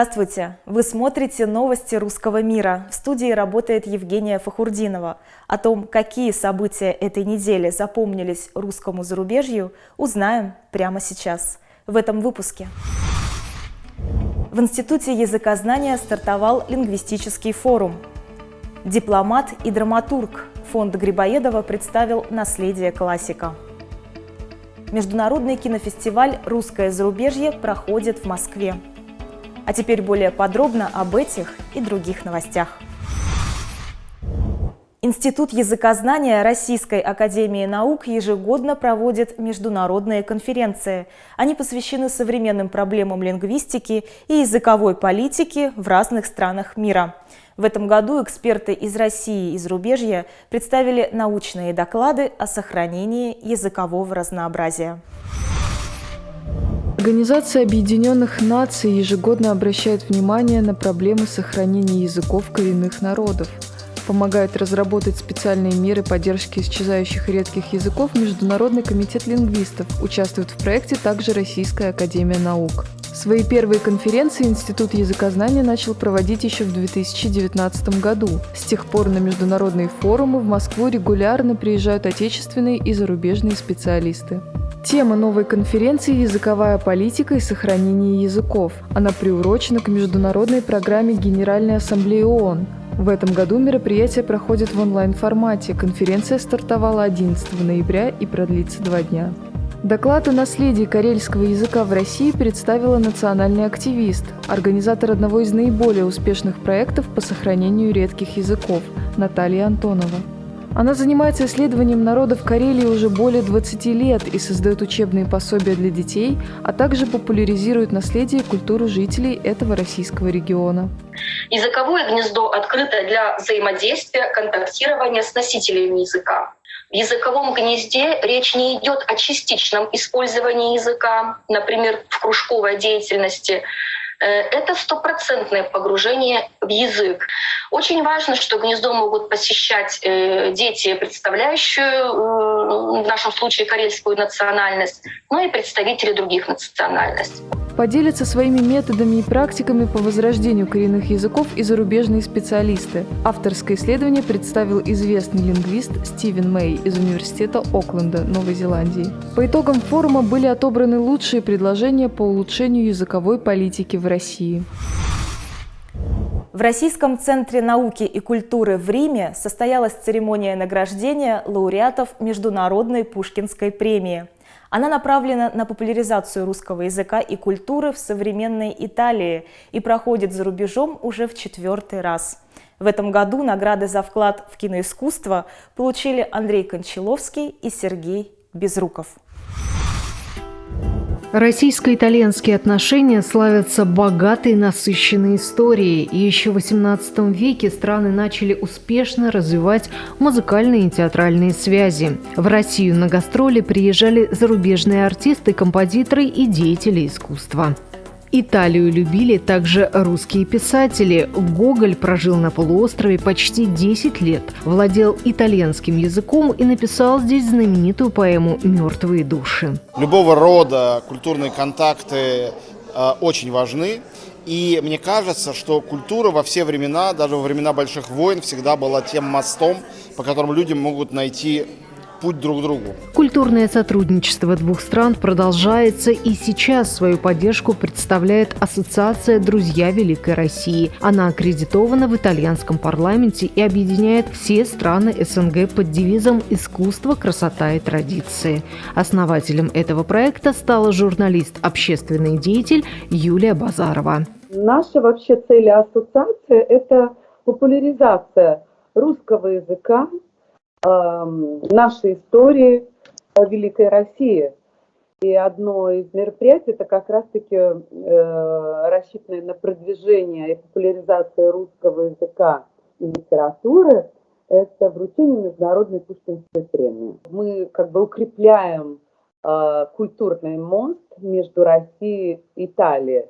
Здравствуйте! Вы смотрите новости русского мира. В студии работает Евгения Фахурдинова. О том, какие события этой недели запомнились русскому зарубежью, узнаем прямо сейчас, в этом выпуске. В Институте языкознания стартовал лингвистический форум. Дипломат и драматург фонд Грибоедова представил «Наследие классика». Международный кинофестиваль «Русское зарубежье» проходит в Москве. А теперь более подробно об этих и других новостях. Институт языкознания Российской Академии Наук ежегодно проводит международные конференции. Они посвящены современным проблемам лингвистики и языковой политики в разных странах мира. В этом году эксперты из России и зарубежья представили научные доклады о сохранении языкового разнообразия. Организация Объединенных Наций ежегодно обращает внимание на проблемы сохранения языков коренных народов. Помогает разработать специальные меры поддержки исчезающих редких языков Международный комитет лингвистов. Участвует в проекте также Российская академия наук. Свои первые конференции Институт языкознания начал проводить еще в 2019 году. С тех пор на международные форумы в Москву регулярно приезжают отечественные и зарубежные специалисты. Тема новой конференции – языковая политика и сохранение языков. Она приурочена к международной программе Генеральной Ассамблеи ООН. В этом году мероприятие проходит в онлайн-формате. Конференция стартовала 11 ноября и продлится два дня. Доклад о наследии карельского языка в России представила национальный активист, организатор одного из наиболее успешных проектов по сохранению редких языков Наталья Антонова. Она занимается исследованием народов Карелии уже более 20 лет и создает учебные пособия для детей, а также популяризирует наследие и культуру жителей этого российского региона. Языковое гнездо открыто для взаимодействия, контактирования с носителями языка. В языковом гнезде речь не идет о частичном использовании языка, например, в кружковой деятельности, это стопроцентное погружение в язык. Очень важно, что гнездо могут посещать э, дети, представляющие э, в нашем случае карельскую национальность, но и представители других национальностей поделятся своими методами и практиками по возрождению коренных языков и зарубежные специалисты. Авторское исследование представил известный лингвист Стивен Мэй из Университета Окленда, Новой Зеландии. По итогам форума были отобраны лучшие предложения по улучшению языковой политики в России. В Российском центре науки и культуры в Риме состоялась церемония награждения лауреатов Международной Пушкинской премии – она направлена на популяризацию русского языка и культуры в современной Италии и проходит за рубежом уже в четвертый раз. В этом году награды за вклад в киноискусство получили Андрей Кончаловский и Сергей Безруков. Российско-итальянские отношения славятся богатой и насыщенной историей, и еще в XVIII веке страны начали успешно развивать музыкальные и театральные связи. В Россию на гастроли приезжали зарубежные артисты, композиторы и деятели искусства. Италию любили также русские писатели. Гоголь прожил на полуострове почти 10 лет, владел итальянским языком и написал здесь знаменитую поэму «Мертвые души». Любого рода культурные контакты э, очень важны. И мне кажется, что культура во все времена, даже во времена больших войн, всегда была тем мостом, по которому люди могут найти путь друг к другу. Культурное сотрудничество двух стран продолжается и сейчас свою поддержку представляет Ассоциация «Друзья Великой России». Она аккредитована в итальянском парламенте и объединяет все страны СНГ под девизом «Искусство, красота и традиции». Основателем этого проекта стала журналист, общественный деятель Юлия Базарова. Наша вообще цель ассоциации – это популяризация русского языка нашей истории Великой России. И одно из мероприятий это как раз-таки э, рассчитанное на продвижение и популяризацию русского языка и литературы, это вручение Международной Пушкинской премии. Мы как бы укрепляем э, культурный мост между Россией и Италией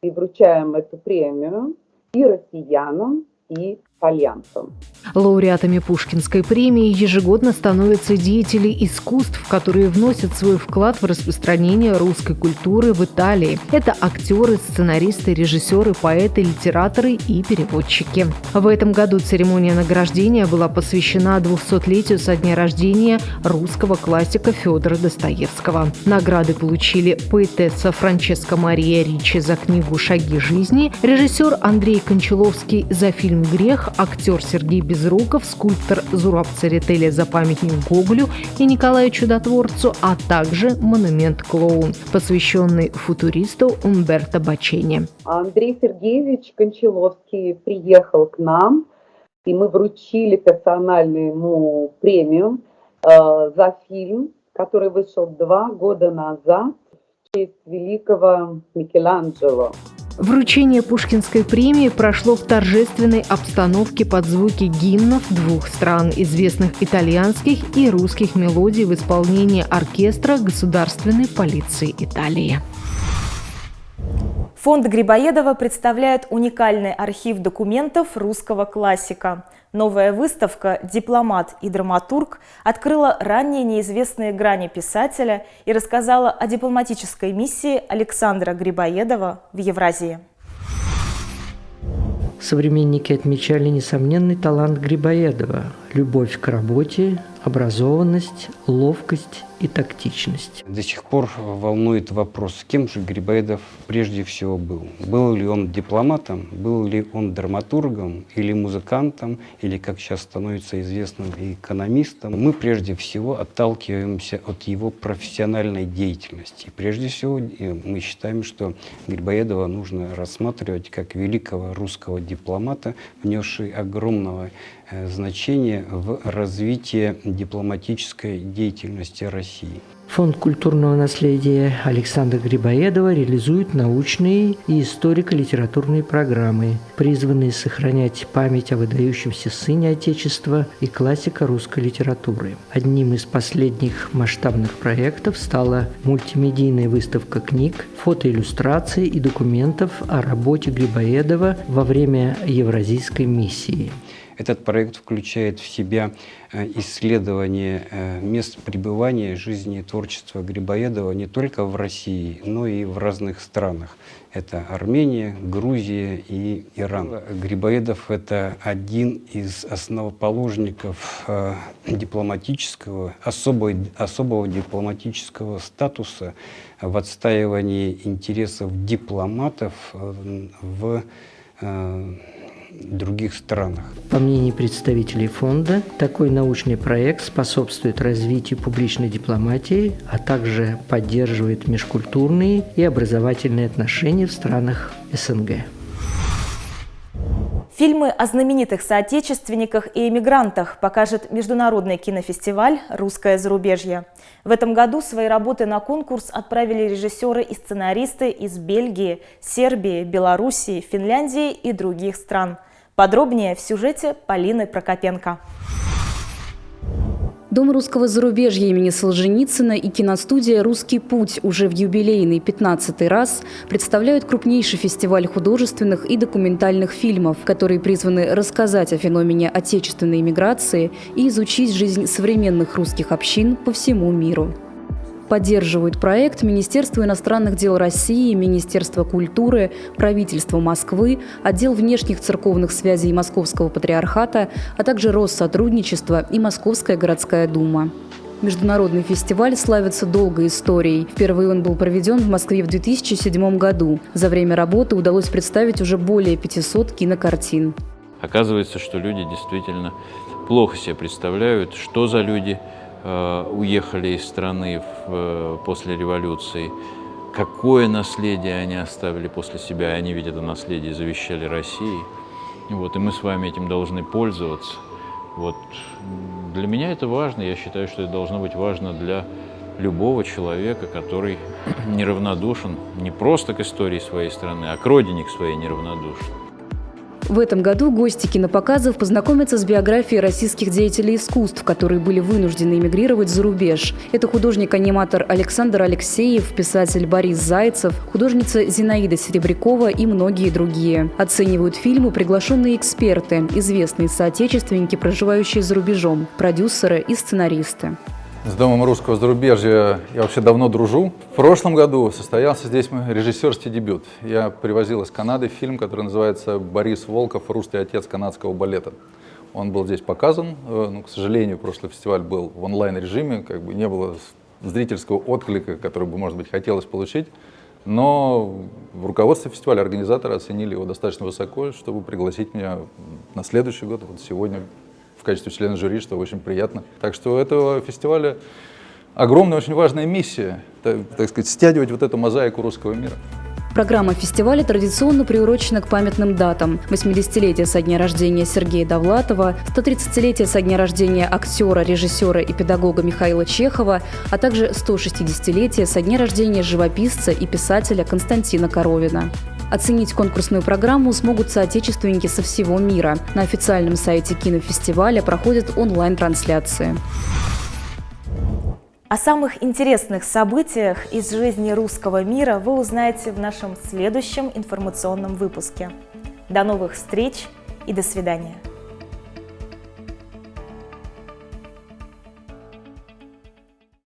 и вручаем эту премию и россиянам, и с Альянсом. Лауреатами Пушкинской премии ежегодно становятся деятели искусств, которые вносят свой вклад в распространение русской культуры в Италии. Это актеры, сценаристы, режиссеры, поэты, литераторы и переводчики. В этом году церемония награждения была посвящена 200-летию со дня рождения русского классика Федора Достоевского. Награды получили поэтесса Франческа Мария Ричи за книгу «Шаги жизни», режиссер Андрей Кончаловский за фильм «Грех», актер Сергей Безруков, скульптор Зураб Церетели за памятник Гоголю и Николаю Чудотворцу, а также монумент «Клоун», посвященный футуристу Умберто Бачени. Андрей Сергеевич Кончаловский приехал к нам, и мы вручили персональную ему премию э, за фильм, который вышел два года назад в честь великого Микеланджело. Вручение Пушкинской премии прошло в торжественной обстановке под звуки гимнов двух стран, известных итальянских и русских мелодий в исполнении оркестра Государственной полиции Италии. Фонд Грибоедова представляет уникальный архив документов русского классика. Новая выставка «Дипломат и драматург» открыла ранее неизвестные грани писателя и рассказала о дипломатической миссии Александра Грибоедова в Евразии. Современники отмечали несомненный талант Грибоедова, любовь к работе, образованность, ловкость и тактичность. До сих пор волнует вопрос, кем же Грибоедов прежде всего был. Был ли он дипломатом, был ли он драматургом или музыкантом, или, как сейчас становится известным, экономистом. Мы прежде всего отталкиваемся от его профессиональной деятельности. Прежде всего мы считаем, что Грибоедова нужно рассматривать как великого русского дипломата, внесший огромного Э, значение в развитии дипломатической деятельности России. Фонд культурного наследия Александра Грибоедова реализует научные и историко-литературные программы, призванные сохранять память о выдающемся сыне Отечества и классика русской литературы. Одним из последних масштабных проектов стала мультимедийная выставка книг, фотоиллюстраций и документов о работе Грибоедова во время Евразийской миссии. Этот проект включает в себя э, исследование э, мест пребывания жизни и творчества Грибоедова не только в России, но и в разных странах. Это Армения, Грузия и Иран. Грибоедов – это один из основоположников э, дипломатического, особого, особого дипломатического статуса в отстаивании интересов дипломатов в других странах. По мнению представителей фонда, такой научный проект способствует развитию публичной дипломатии, а также поддерживает межкультурные и образовательные отношения в странах СНГ. Фильмы о знаменитых соотечественниках и эмигрантах покажет Международный кинофестиваль «Русское зарубежье». В этом году свои работы на конкурс отправили режиссеры и сценаристы из Бельгии, Сербии, Белоруссии, Финляндии и других стран. Подробнее в сюжете Полины Прокопенко. Дом русского зарубежья имени Солженицына и киностудия «Русский путь» уже в юбилейный 15 раз представляют крупнейший фестиваль художественных и документальных фильмов, которые призваны рассказать о феномене отечественной иммиграции и изучить жизнь современных русских общин по всему миру. Поддерживают проект Министерство иностранных дел России, Министерство культуры, правительство Москвы, отдел внешних церковных связей Московского патриархата, а также Россотрудничество и Московская городская дума. Международный фестиваль славится долгой историей. Впервые он был проведен в Москве в 2007 году. За время работы удалось представить уже более 500 кинокартин. Оказывается, что люди действительно плохо себе представляют, что за люди – уехали из страны в, э, после революции, какое наследие они оставили после себя, они ведь это наследие завещали России. Вот, и мы с вами этим должны пользоваться. Вот. Для меня это важно, я считаю, что это должно быть важно для любого человека, который неравнодушен не просто к истории своей страны, а к родине к своей неравнодушен. В этом году гости кинопоказов познакомятся с биографией российских деятелей искусств, которые были вынуждены эмигрировать за рубеж. Это художник-аниматор Александр Алексеев, писатель Борис Зайцев, художница Зинаида Серебрякова и многие другие. Оценивают фильмы приглашенные эксперты, известные соотечественники, проживающие за рубежом, продюсеры и сценаристы. С Домом русского зарубежья я вообще давно дружу. В прошлом году состоялся здесь мой режиссерский дебют. Я привозил из Канады фильм, который называется «Борис Волков. Русский отец канадского балета». Он был здесь показан, э, но, к сожалению, прошлый фестиваль был в онлайн-режиме, как бы не было зрительского отклика, который бы, может быть, хотелось получить. Но в руководстве фестиваля организаторы оценили его достаточно высоко, чтобы пригласить меня на следующий год, вот сегодня в качестве члена жюри, что очень приятно. Так что у этого фестиваля огромная, очень важная миссия, так, сказать, стягивать вот эту мозаику русского мира. Программа фестиваля традиционно приурочена к памятным датам. 80-летие со дня рождения Сергея Довлатова, 130-летие со дня рождения актера, режиссера и педагога Михаила Чехова, а также 160-летие со дня рождения живописца и писателя Константина Коровина. Оценить конкурсную программу смогут соотечественники со всего мира. На официальном сайте кинофестиваля проходят онлайн-трансляции. О самых интересных событиях из жизни русского мира вы узнаете в нашем следующем информационном выпуске. До новых встреч и до свидания!